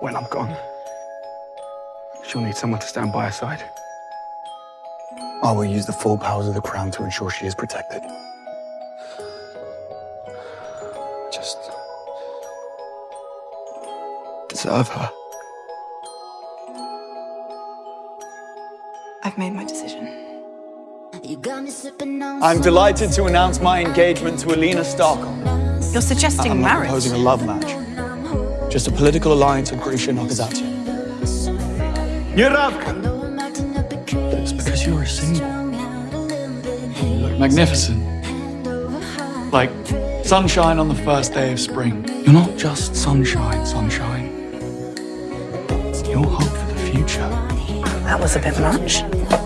When I'm gone, she'll need someone to stand by her side. I will use the full powers of the crown to ensure she is protected. Just deserve her. I've made my decision. I'm delighted to announce my engagement to Alina Starkov. You're suggesting I'm not marriage? proposing a love match. Just a political alliance with Grisha Nokazatsu. Yuravka! It's because you're a symbol. You look magnificent. Like sunshine on the first day of spring. You're not just sunshine, sunshine. You're hope for the future. That was a bit much.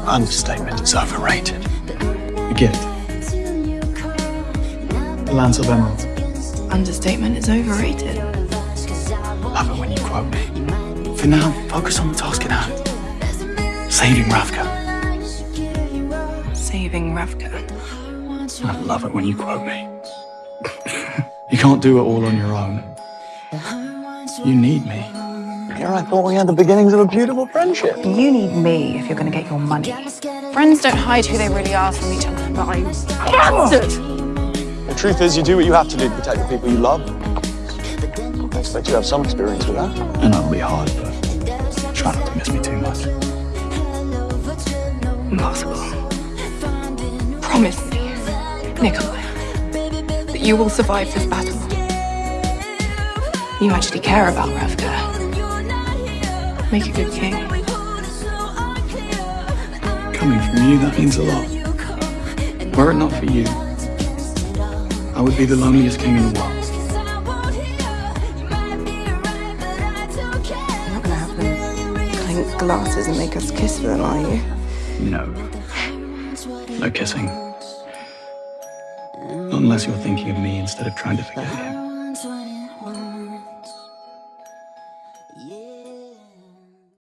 Understatement is overrated. The gift. The Lantsov Emerald. Understatement is overrated. Quote me. For now, focus on the task at hand. Saving Ravka. Saving Ravka. I love it when you quote me. you can't do it all on your own. You need me. Here I thought we had the beginnings of a beautiful friendship. You need me if you're going to get your money. Friends don't hide who they really are from each other, but I bastard! The truth is, you do what you have to do to protect the people you love. I expect you to have some experience with that. And that'll be hard, but try not to miss me too much. Impossible. Promise me, Nikolai, that you will survive this battle. You actually care about Ravka. Make a good king. Coming from you, that means a lot. Were it not for you, I would be the loneliest king in the world. Clink glasses and make us kiss for them, are you? No. No kissing. Unless you're thinking of me instead of trying to forget him.